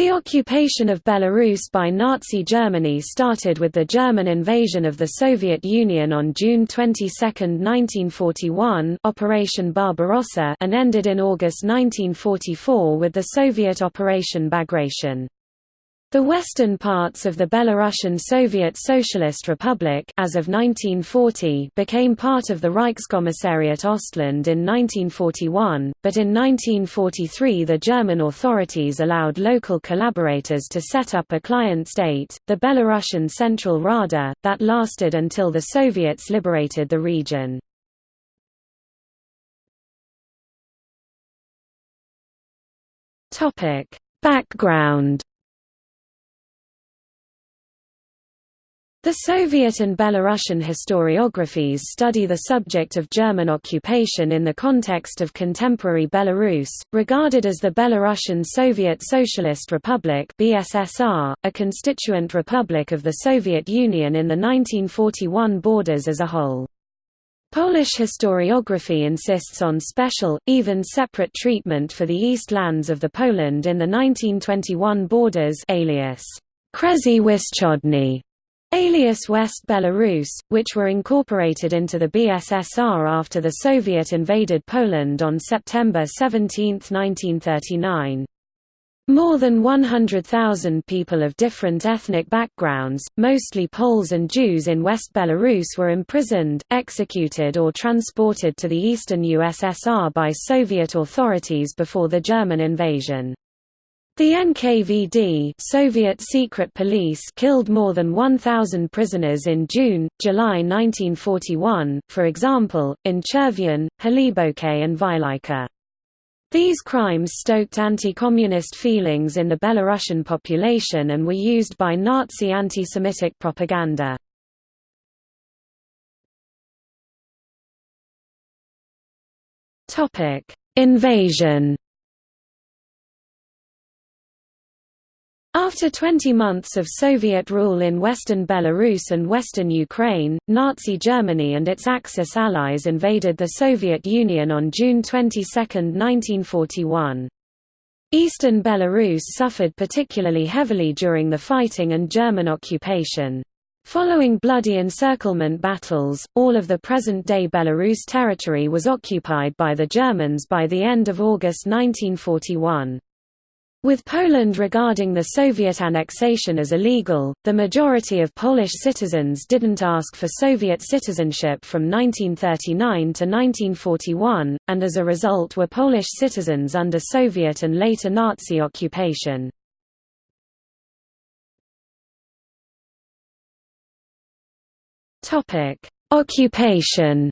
The occupation of Belarus by Nazi Germany started with the German invasion of the Soviet Union on June 22, 1941 Operation Barbarossa and ended in August 1944 with the Soviet Operation Bagration. The western parts of the Belarusian Soviet Socialist Republic as of 1940 became part of the Reichskommissariat Ostland in 1941, but in 1943 the German authorities allowed local collaborators to set up a client state, the Belarusian Central Rada, that lasted until the Soviets liberated the region. Background The Soviet and Belarusian historiographies study the subject of German occupation in the context of contemporary Belarus, regarded as the Belarusian Soviet Socialist Republic BSSR, a constituent republic of the Soviet Union in the 1941 borders as a whole. Polish historiography insists on special, even separate treatment for the east lands of the Poland in the 1921 borders alias Kresy Wschodnie alias West Belarus, which were incorporated into the BSSR after the Soviet invaded Poland on September 17, 1939. More than 100,000 people of different ethnic backgrounds, mostly Poles and Jews in West Belarus were imprisoned, executed or transported to the eastern USSR by Soviet authorities before the German invasion. The NKVD Soviet secret police killed more than 1,000 prisoners in June, July 1941, for example, in Chervion, Hliboke and Vilyka. These crimes stoked anti-communist feelings in the Belarusian population and were used by Nazi anti-Semitic propaganda. Invasion After 20 months of Soviet rule in western Belarus and western Ukraine, Nazi Germany and its Axis allies invaded the Soviet Union on June 22, 1941. Eastern Belarus suffered particularly heavily during the fighting and German occupation. Following bloody encirclement battles, all of the present-day Belarus territory was occupied by the Germans by the end of August 1941. With Poland regarding the Soviet annexation as illegal, the majority of Polish citizens didn't ask for Soviet citizenship from 1939 to 1941, and as a result were Polish citizens under Soviet and later Nazi occupation. Occupation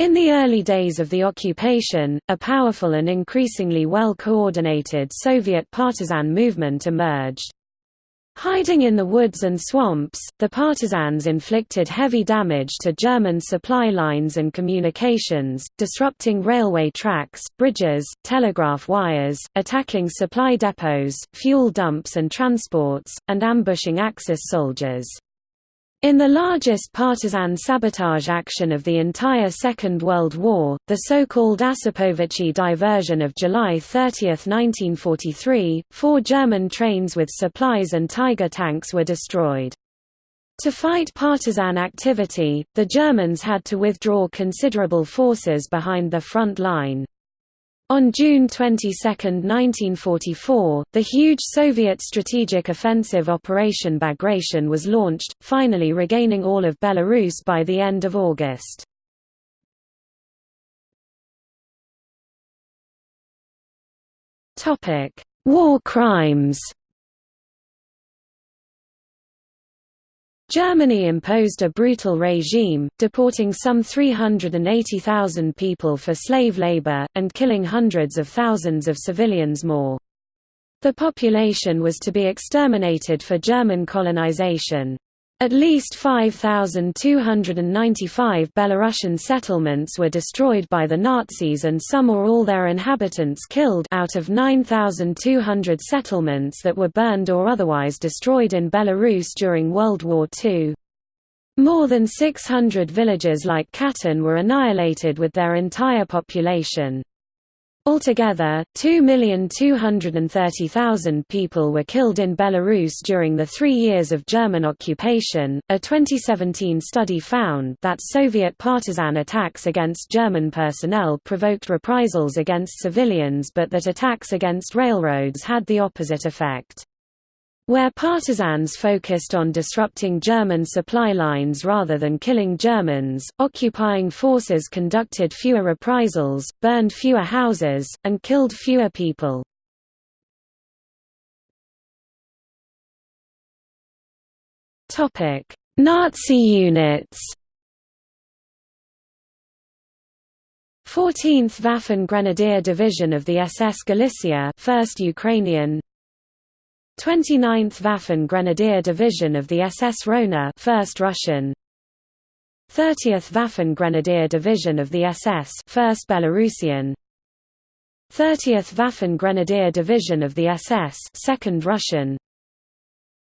In the early days of the occupation, a powerful and increasingly well-coordinated Soviet partisan movement emerged. Hiding in the woods and swamps, the partisans inflicted heavy damage to German supply lines and communications, disrupting railway tracks, bridges, telegraph wires, attacking supply depots, fuel dumps and transports, and ambushing Axis soldiers. In the largest partisan sabotage action of the entire Second World War, the so-called Osipovichi diversion of July 30, 1943, four German trains with supplies and Tiger tanks were destroyed. To fight partisan activity, the Germans had to withdraw considerable forces behind the front line. On June 22, 1944, the huge Soviet strategic offensive Operation Bagration was launched, finally regaining all of Belarus by the end of August. War crimes Germany imposed a brutal regime, deporting some 380,000 people for slave labor, and killing hundreds of thousands of civilians more. The population was to be exterminated for German colonization. At least 5,295 Belarusian settlements were destroyed by the Nazis and some or all their inhabitants killed out of 9,200 settlements that were burned or otherwise destroyed in Belarus during World War II. More than 600 villages like Khatyn were annihilated with their entire population. Altogether, 2,230,000 people were killed in Belarus during the three years of German occupation. A 2017 study found that Soviet partisan attacks against German personnel provoked reprisals against civilians but that attacks against railroads had the opposite effect. Where partisans focused on disrupting German supply lines rather than killing Germans, occupying forces conducted fewer reprisals, burned fewer houses, and killed fewer people. Nazi units 14th Waffen Grenadier Division of the SS Galicia 1st Ukrainian 29th Waffen Grenadier Division of the SS Rona 1st Russian. 30th Waffen Grenadier Division of the SS 1st Belarusian. 30th Waffen Grenadier Division of the SS 2nd Russian.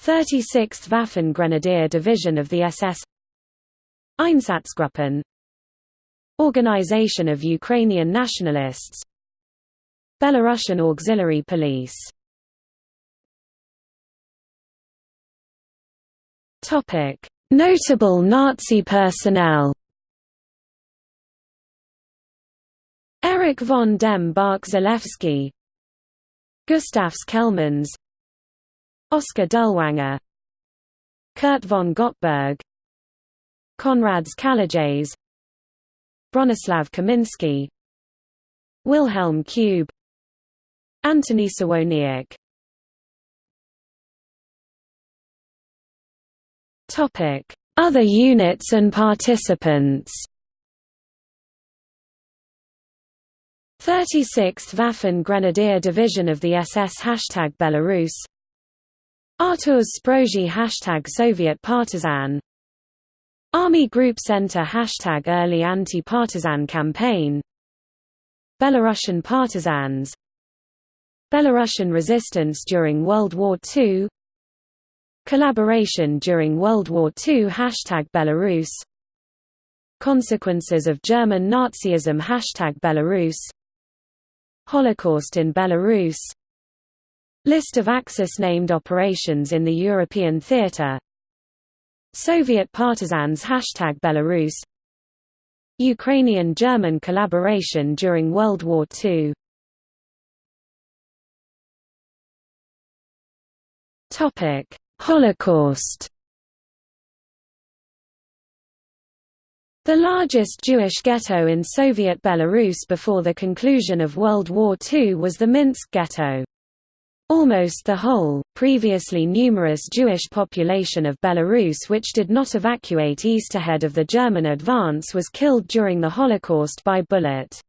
36th Waffen Grenadier Division of the SS Einsatzgruppen. Organization of Ukrainian Nationalists. Belarusian Auxiliary Police Notable Nazi personnel. Erich von dem Bach Zelewski, Gustavs Kellmans, Oskar Dirlewanger, Kurt von Gottberg, Konrads Kalejs, Bronislaw Kaminski, Wilhelm Kube, Antony Sawoniuk Other units and participants. 36th Waffen Grenadier Division of the SS Hashtag Belarus. Artur Sprogis Hashtag Soviet Partisan. Army Group Center Hashtag Early Anti-Partisan Campaign. Belarusian Partisans. Belarusian resistance during World War II Collaboration during World War II Hashtag Belarus. Consequences of German Nazism Hashtag Belarus. Holocaust in Belarus. List of Axis-named operations in the European theater. Soviet partisans Hashtag Belarus. Ukrainian-German collaboration during World War II Topic Holocaust The largest Jewish ghetto in Soviet Belarus before the conclusion of World War II was the Minsk ghetto. Almost the whole, previously numerous Jewish population of Belarus which did not evacuate east ahead of the German advance was killed during the Holocaust by bullet.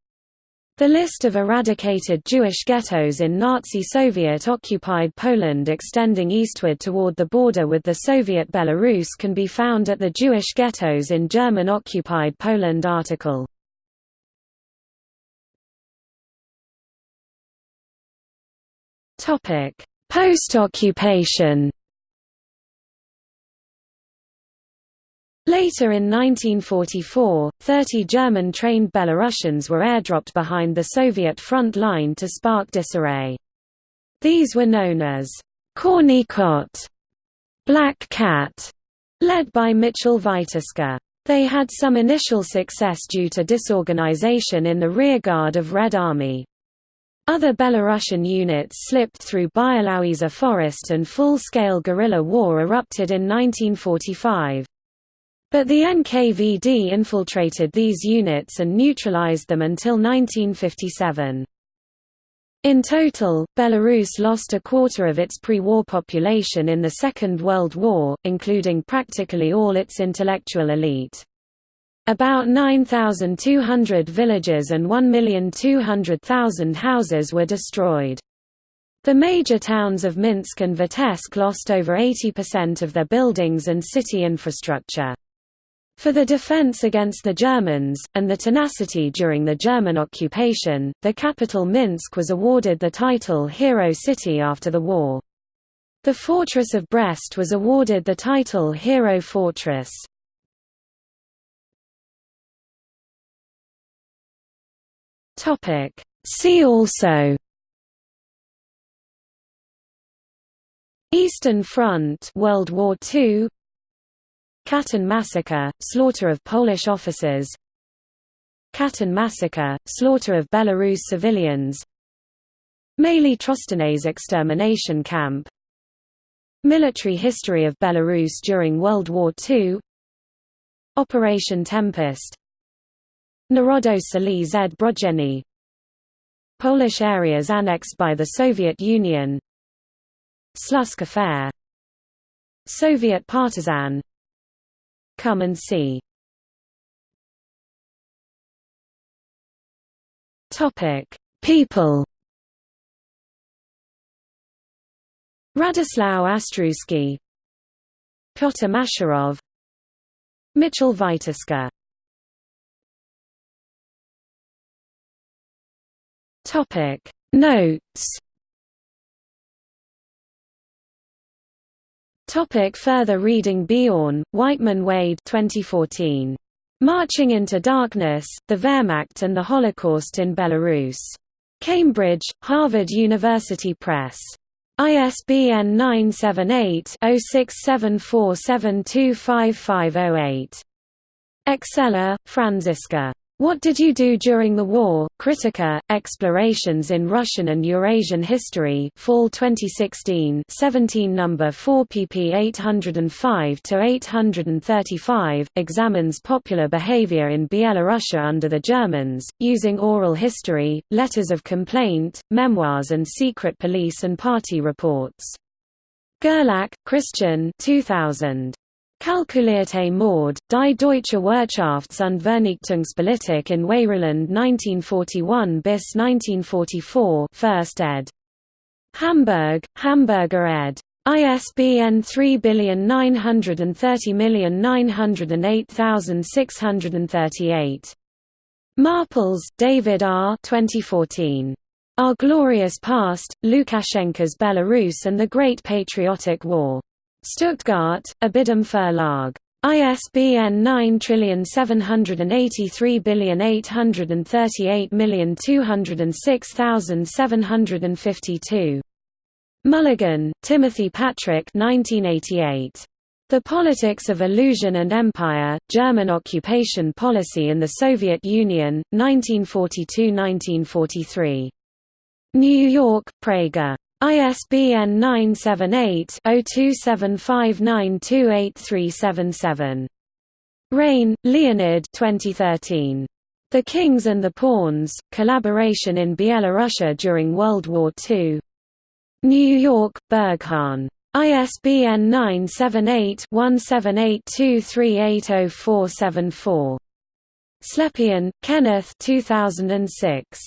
The list of eradicated Jewish ghettos in Nazi Soviet-occupied Poland extending eastward toward the border with the Soviet Belarus can be found at the Jewish Ghettos in German-occupied Poland article. Post-occupation Later in 1944, 30 German-trained Belarusians were airdropped behind the Soviet front line to spark disarray. These were known as Corny Kot, Black Cat, led by Mitchell Witoska. They had some initial success due to disorganization in the rearguard of Red Army. Other Belarusian units slipped through Białowieża forest and full-scale guerrilla war erupted in 1945. But the NKVD infiltrated these units and neutralized them until 1957. In total, Belarus lost a quarter of its pre-war population in the Second World War, including practically all its intellectual elite. About 9,200 villages and 1,200,000 houses were destroyed. The major towns of Minsk and Vitebsk lost over 80% of their buildings and city infrastructure. For the defense against the Germans, and the tenacity during the German occupation, the capital Minsk was awarded the title Hero City after the war. The fortress of Brest was awarded the title Hero Fortress. See also Eastern Front World War II Katyn massacre, slaughter of Polish officers. Khatyn massacre, slaughter of Belarus civilians. Maly Trostianets extermination camp. Military history of Belarus during World War II Operation Tempest. Narodowe Siły Zbrojne Polish areas annexed by the Soviet Union. Slutsk affair. Soviet partisan Come and see. Topic. People Radislav Ostruski Piotr Masherov Mitchell Topic. Notes Topic further reading Beorn, Waitman Wade 2014. Marching into Darkness, The Wehrmacht and the Holocaust in Belarus. Cambridge, Harvard University Press. ISBN 978-0674725508. Exeler, Franziska. What Did You Do During the War? Kritika, Explorations in Russian and Eurasian History Fall 2016 17 No. 4 pp 805–835, examines popular behavior in Byelorussia under the Germans, using oral history, letters of complaint, memoirs and secret police and party reports. Gerlach, Christian 2000. Kalkulierte Mord, Die deutsche Wirtschafts- und Vernichtungspolitik in Weißrußland 1941 bis 1944 1st ed. Hamburg, Hamburger ed. ISBN 39300908638. Marples, David R. 2014. Our Glorious Past, Lukashenko's Belarus and the Great Patriotic War. Stuttgart, ibidem Verlag. ISBN 97838206752. Mulligan, Timothy Patrick 1988. The Politics of Illusion and Empire, German Occupation Policy in the Soviet Union, 1942–1943. New York, Praeger. ISBN 978-0275928377. Rein, Leonid 2013. The Kings and the Pawns, Collaboration in Byelorussia during World War II. New York, Berghahn. ISBN 978-1782380474. Slepyan, Kenneth 2006.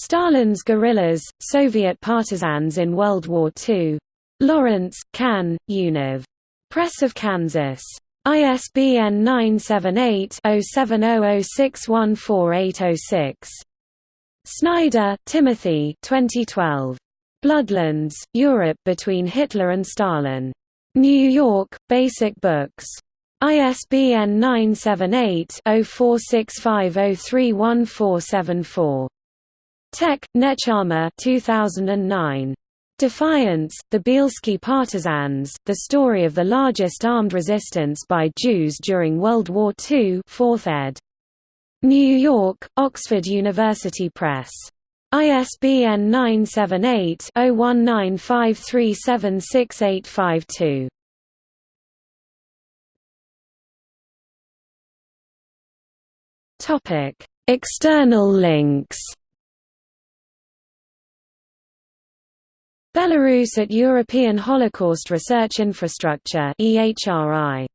Stalin's guerrillas, Soviet partisans in World War II. Lawrence, Can, Univ. Press of Kansas. ISBN 978-0700614806. Snyder, Timothy 2012. Bloodlands, Europe between Hitler and Stalin. New York, Basic Books. ISBN 978 0465031474. Tec, Nechama 2009. Defiance, The Bielski Partisans, The Story of the Largest Armed Resistance by Jews During World War II 4th ed. New York, Oxford University Press. ISBN 978-0195376852. External links Belarus at European Holocaust Research Infrastructure EHRI